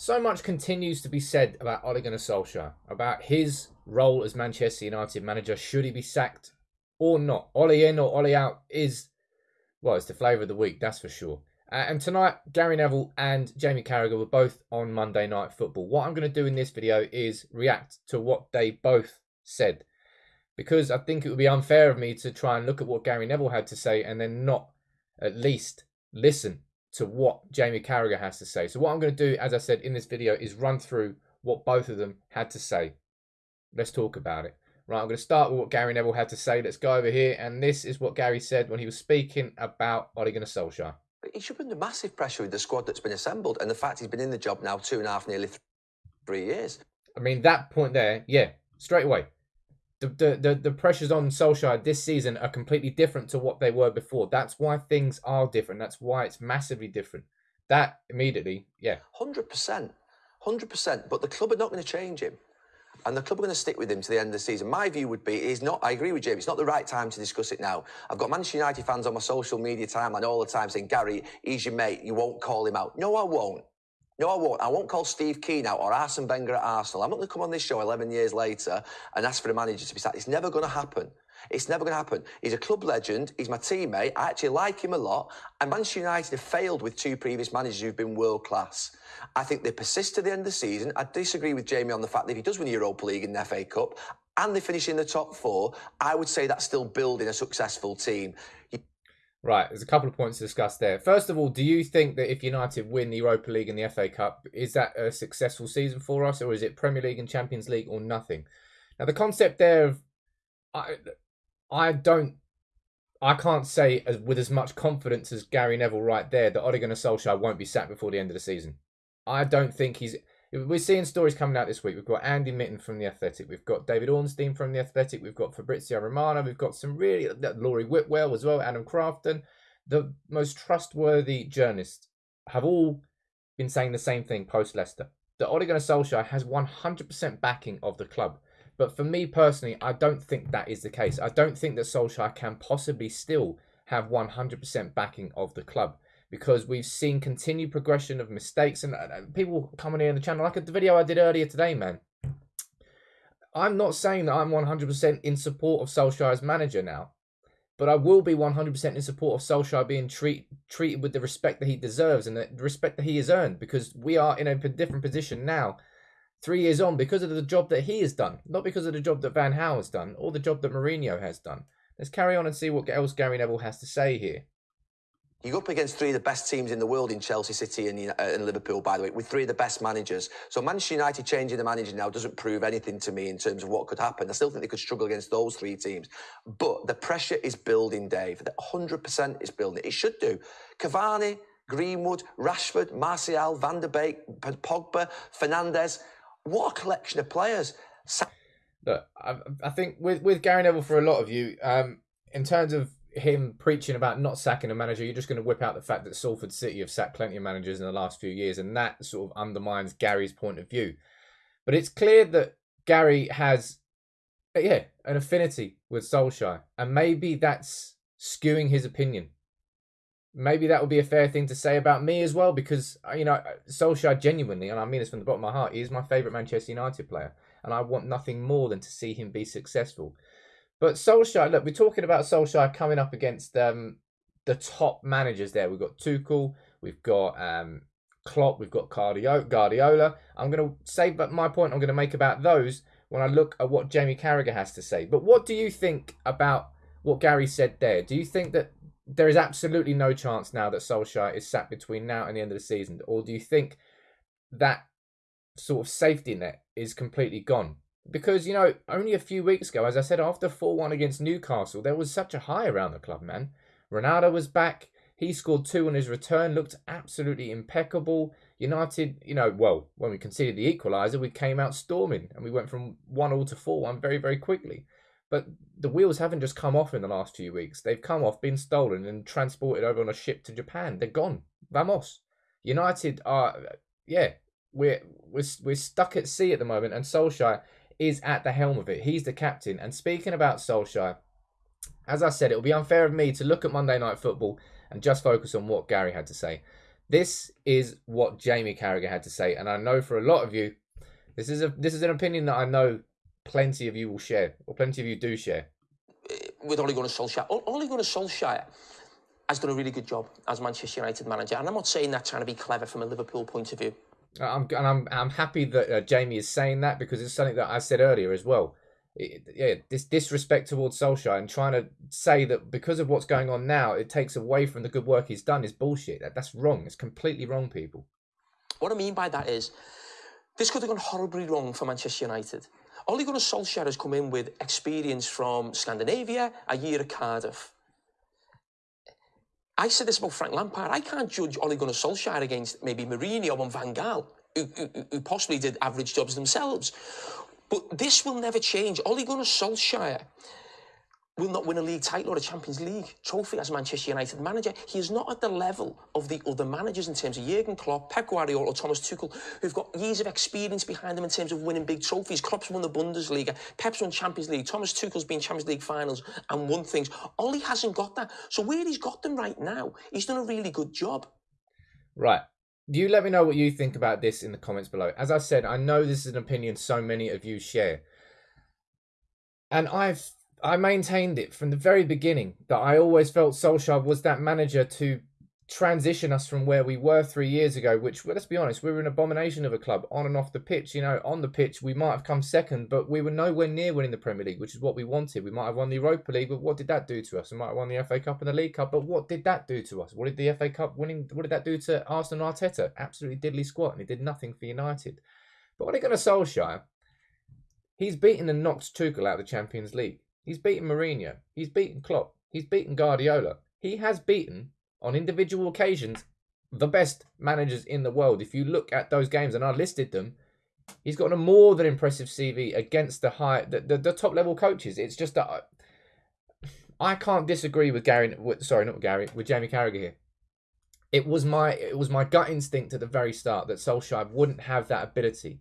So much continues to be said about Ole Gunnar Solskjaer, about his role as Manchester United manager. Should he be sacked or not? Ole in or Ole out is, well, it's the flavour of the week, that's for sure. Uh, and tonight, Gary Neville and Jamie Carragher were both on Monday Night Football. What I'm going to do in this video is react to what they both said. Because I think it would be unfair of me to try and look at what Gary Neville had to say and then not at least listen to what Jamie Carragher has to say. So what I'm going to do, as I said in this video, is run through what both of them had to say. Let's talk about it. Right, I'm going to start with what Gary Neville had to say. Let's go over here. And this is what Gary said when he was speaking about Ole Gunnar Solskjaer. He should be under massive pressure with the squad that's been assembled and the fact he's been in the job now two and a half, nearly three years. I mean, that point there, yeah, straight away the, the, the, pressures on Solskjaer this season are completely different to what they were before. That's why things are different. That's why it's massively different. That immediately, yeah. 100%. 100%. But the club are not going to change him. And the club are going to stick with him to the end of the season. My view would be, is not, I agree with James, it's not the right time to discuss it now. I've got Manchester United fans on my social media timeline all the time saying, Gary, he's your mate, you won't call him out. No, I won't. No, I won't. I won't call Steve Kean out or Arsene Wenger at Arsenal. I'm not going to come on this show 11 years later and ask for the manager to be sacked. It's never going to happen. It's never going to happen. He's a club legend. He's my teammate. I actually like him a lot. And Manchester United have failed with two previous managers who've been world class. I think they persist to the end of the season. I disagree with Jamie on the fact that if he does win the Europa League and the FA Cup and they finish in the top four, I would say that's still building a successful team. Right, there's a couple of points to discuss there. First of all, do you think that if United win the Europa League and the FA Cup, is that a successful season for us, or is it Premier League and Champions League or nothing? Now, the concept there of I, I don't, I can't say as with as much confidence as Gary Neville right there that Ole Gunnar Solskjaer won't be sacked before the end of the season. I don't think he's we're seeing stories coming out this week. We've got Andy Mitten from The Athletic. We've got David Ornstein from The Athletic. We've got Fabrizio Romano. We've got some really, uh, Laurie Whitwell as well, Adam Crafton. The most trustworthy journalists have all been saying the same thing post Leicester. That Ole Gunnar Solskjaer has 100% backing of the club. But for me personally, I don't think that is the case. I don't think that Solskjaer can possibly still have 100% backing of the club because we've seen continued progression of mistakes and, and people coming here in the channel, like the video I did earlier today, man. I'm not saying that I'm 100% in support of Solskjaer as manager now, but I will be 100% in support of Solskjaer being treat, treated with the respect that he deserves and the respect that he has earned because we are in a different position now, three years on, because of the job that he has done, not because of the job that Van Gaal has done or the job that Mourinho has done. Let's carry on and see what else Gary Neville has to say here. You go up against three of the best teams in the world in Chelsea City and, uh, and, Liverpool, by the way, with three of the best managers. So Manchester United changing the manager now doesn't prove anything to me in terms of what could happen. I still think they could struggle against those three teams. But the pressure is building, Dave. The 100% is building. It should do. Cavani, Greenwood, Rashford, Martial, Van der Beek, Pogba, Fernandes. What a collection of players. Look, I, I think with, with Gary Neville, for a lot of you, um, in terms of him preaching about not sacking a manager, you're just going to whip out the fact that Salford City have sacked plenty of managers in the last few years, and that sort of undermines Gary's point of view. But it's clear that Gary has, yeah, an affinity with Solskjaer, and maybe that's skewing his opinion. Maybe that would be a fair thing to say about me as well, because uh, you know Solskjaer genuinely, and I mean this from the bottom of my heart, he is my favourite Manchester United player, and I want nothing more than to see him be successful. But Solskjaer, look, we're talking about Solskjaer coming up against um, the top managers there. We've got Tuchel, we've got um, Klopp, we've got Guardiola. I'm going to say but my point I'm going to make about those when I look at what Jamie Carragher has to say. But what do you think about what Gary said there? Do you think that there is absolutely no chance now that Solskjaer is sat between now and the end of the season? Or do you think that sort of safety net is completely gone? Because, you know, only a few weeks ago, as I said, after 4 1 against Newcastle, there was such a high around the club, man. Ronaldo was back. He scored two on his return, looked absolutely impeccable. United, you know, well, when we conceded the equaliser, we came out storming and we went from 1 all to 4 1 very, very quickly. But the wheels haven't just come off in the last few weeks. They've come off, been stolen, and transported over on a ship to Japan. They're gone. Vamos. United are, yeah, we're, we're, we're stuck at sea at the moment, and Solskjaer is at the helm of it. He's the captain. And speaking about Solskjaer, as I said, it would be unfair of me to look at Monday Night Football and just focus on what Gary had to say. This is what Jamie Carragher had to say, and I know for a lot of you, this is a this is an opinion that I know plenty of you will share, or plenty of you do share. With Ole Gunnar Solskjaer, Ole Gunnar Solskjaer has done a really good job as Manchester United manager, and I'm not saying that trying to be clever from a Liverpool point of view. I'm and I'm I'm happy that uh, Jamie is saying that because it's something that I said earlier as well. It, yeah, this disrespect towards Solskjaer and trying to say that because of what's going on now, it takes away from the good work he's done is bullshit. That, that's wrong. It's completely wrong, people. What I mean by that is, this could have gone horribly wrong for Manchester United. Ole Gunnar Solskjaer has come in with experience from Scandinavia, a year at Cardiff. I said this about Frank Lampard. I can't judge Ole Gunnar Solskjaer against maybe Mourinho and Van Gaal, who, who, who possibly did average jobs themselves. But this will never change. Ole Gunnar Solskjaer will not win a league title or a Champions League trophy as Manchester United manager. He is not at the level of the other managers in terms of Jurgen Klopp, Pep Guardiola, or Thomas Tuchel, who've got years of experience behind them in terms of winning big trophies. Klopp's won the Bundesliga, Pep's won Champions League, Thomas Tuchel's been Champions League finals and won things. Ollie hasn't got that. So where he's got them right now, he's done a really good job. Right. Do you let me know what you think about this in the comments below. As I said, I know this is an opinion so many of you share. And I've I maintained it from the very beginning that I always felt Solskjaer was that manager to transition us from where we were three years ago, which, well, let's be honest, we were an abomination of a club on and off the pitch. You know, on the pitch, we might have come second, but we were nowhere near winning the Premier League, which is what we wanted. We might have won the Europa League, but what did that do to us? We might have won the FA Cup and the League Cup, but what did that do to us? What did the FA Cup winning, what did that do to Arsenal Arteta? Absolutely diddly squat, and it did nothing for United. But when it got to Solskjaer, he's beaten and knocked Tuchel out of the Champions League. He's beaten Mourinho. He's beaten Klopp. He's beaten Guardiola. He has beaten, on individual occasions, the best managers in the world. If you look at those games, and I listed them, he's got a more than impressive CV against the high, the, the, the top level coaches. It's just that I, I can't disagree with Gary. With, sorry, not with Gary. With Jamie Carragher here. It was my it was my gut instinct at the very start that Solskjaer wouldn't have that ability.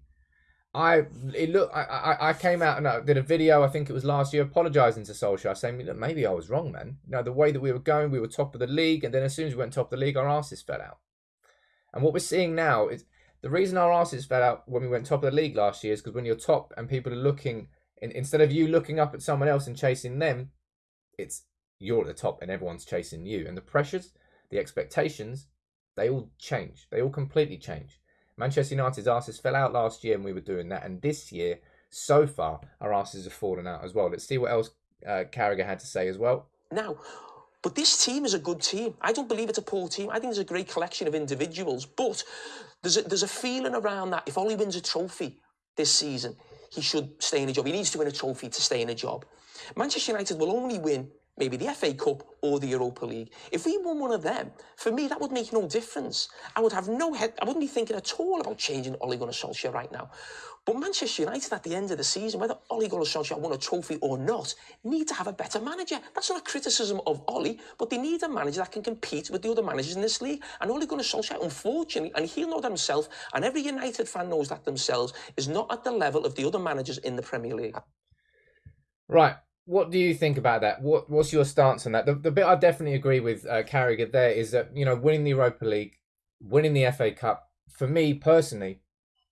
I it look I, I, I came out and I did a video I think it was last year apologising to Solskjaer saying look maybe I was wrong man. You know the way that we were going we were top of the league and then as soon as we went top of the league our asses fell out. And what we're seeing now is the reason our asses fell out when we went top of the league last year is because when you're top and people are looking in, instead of you looking up at someone else and chasing them it's you're at the top and everyone's chasing you. And the pressures the expectations they all change. They all completely change Manchester United's asses fell out last year and we were doing that. And this year, so far, our asses have fallen out as well. Let's see what else uh, Carragher had to say as well. Now, but this team is a good team. I don't believe it's a poor team. I think it's a great collection of individuals. But there's a, there's a feeling around that if Ollie wins a trophy this season, he should stay in a job. He needs to win a trophy to stay in a job. Manchester United will only win maybe the FA Cup or the Europa League. If we won one of them, for me, that would make no difference. I would have no head, I wouldn't be thinking at all about changing Ole Gunnar Solskjaer right now. But Manchester United at the end of the season, whether Ole Gunnar Solskjaer won a trophy or not, need to have a better manager. That's not a criticism of Ole, but they need a manager that can compete with the other managers in this league. And Ole Gunnar Solskjaer, unfortunately, and he'll know that himself, and every United fan knows that themselves, is not at the level of the other managers in the Premier League. Right what do you think about that? What what's your stance on that? The, the bit I definitely agree with uh, Carragher there is that you know winning the Europa League, winning the FA Cup. For me personally,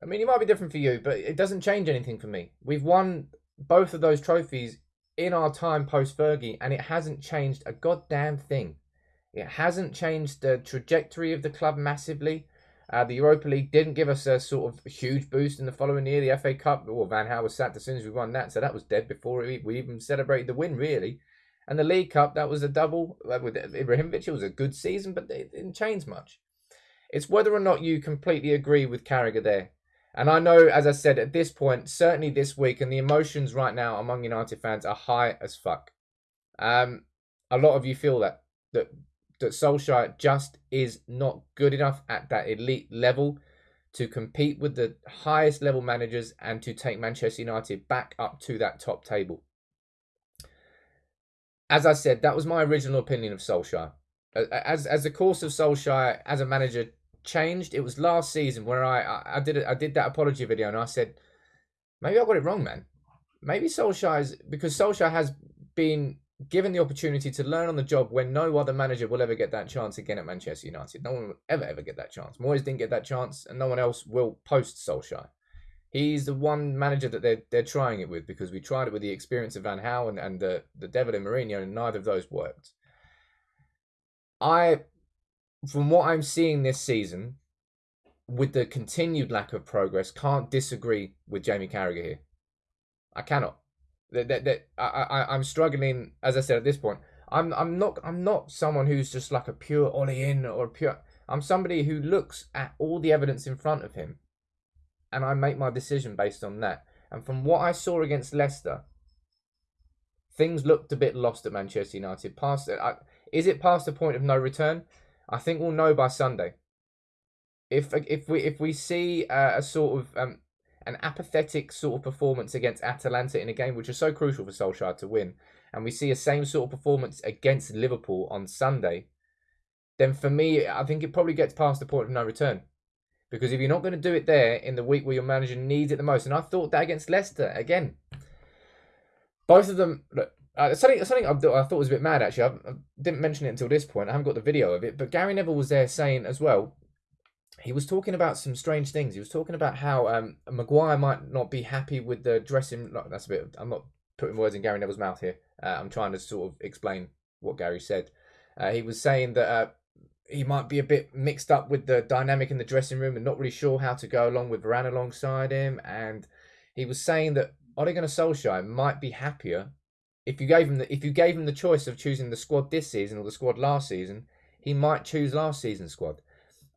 I mean it might be different for you, but it doesn't change anything for me. We've won both of those trophies in our time post Fergie, and it hasn't changed a goddamn thing. It hasn't changed the trajectory of the club massively. Uh, the Europa League didn't give us a sort of huge boost in the following year. The FA Cup, well, Van Gaal was sacked as soon as we won that, so that was dead before we even celebrated the win, really. And the League Cup, that was a double uh, with Ibrahimovic. It was a good season, but it didn't change much. It's whether or not you completely agree with Carragher there. And I know, as I said, at this point, certainly this week, and the emotions right now among United fans are high as fuck. Um, a lot of you feel that that that Solskjaer just is not good enough at that elite level to compete with the highest level managers and to take Manchester United back up to that top table. As I said, that was my original opinion of Solskjaer. As as the course of Solskjaer as a manager changed, it was last season where I I, did I did that apology video and I said maybe I got it wrong, man. Maybe Solskjaer is because Solskjaer has been given the opportunity to learn on the job when no other manager will ever get that chance again at Manchester United. No one will ever, ever get that chance. Moyes didn't get that chance, and no one else will post Solskjaer. He's the one manager that they're, they're trying it with because we tried it with the experience of Van Gaal and, and the, the devil in Mourinho, and neither of those worked. I, from what I'm seeing this season, with the continued lack of progress, can't disagree with Jamie Carragher here. I cannot. That, that, that I, I, I'm struggling, as I said at this point. I'm, I'm not, I'm not someone who's just like a pure Ollie in or pure. I'm somebody who looks at all the evidence in front of him, and I make my decision based on that. And from what I saw against Leicester, things looked a bit lost at Manchester United. Past, I, is it past the point of no return? I think we'll know by Sunday. If if we if we see uh, a sort of um, an apathetic sort of performance against Atalanta in a game which is so crucial for Solskjaer to win, and we see a same sort of performance against Liverpool on Sunday, then for me, I think it probably gets past the point of no return. Because if you're not going to do it there in the week where your manager needs it the most, and I thought that against Leicester again, both of them. Look, uh, something something I, I, thought was a bit mad actually. I, I, didn't mention it until this point. I haven't got the video of it, but Gary Neville was there saying as well he was talking about some strange things. He was talking about how um, Maguire might not be happy with the dressing. That's a bit. I'm not putting words in Gary Neville's mouth here. Uh, I'm trying to sort of explain what Gary said. Uh, he was saying that uh, he might be a bit mixed up with the dynamic in the dressing room and not really sure how to go along with Varane alongside him. And he was saying that Ole Gunnar Solskjaer might be happier if you gave him the if you gave him the choice of choosing the squad this season or the squad last season. He might choose last season's squad.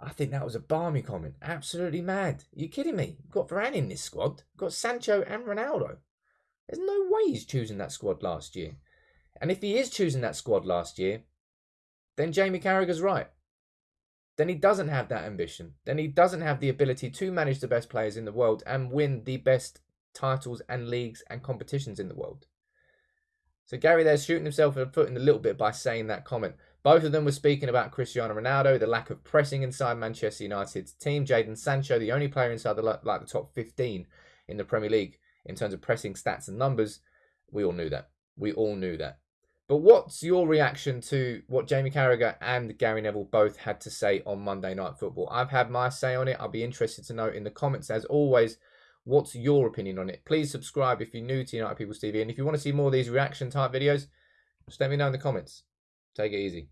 I think that was a barmy comment. Absolutely mad. Are you kidding me? We've got Varane in this squad. We've got Sancho and Ronaldo. There's no way he's choosing that squad last year. And if he is choosing that squad last year, then Jamie Carragher's right. Then he doesn't have that ambition. Then he doesn't have the ability to manage the best players in the world and win the best titles and leagues and competitions in the world. So Gary there's shooting himself in the foot in a little bit by saying that comment. Both of them were speaking about Cristiano Ronaldo, the lack of pressing inside Manchester United's team. Jadon Sancho, the only player inside the like the top 15 in the Premier League in terms of pressing stats and numbers. We all knew that. We all knew that. But what's your reaction to what Jamie Carragher and Gary Neville both had to say on Monday Night Football? I've had my say on it. I'll be interested to know in the comments, as always, what's your opinion on it. Please subscribe if you're new to United People's TV. And if you want to see more of these reaction type videos, just let me know in the comments. Take it easy.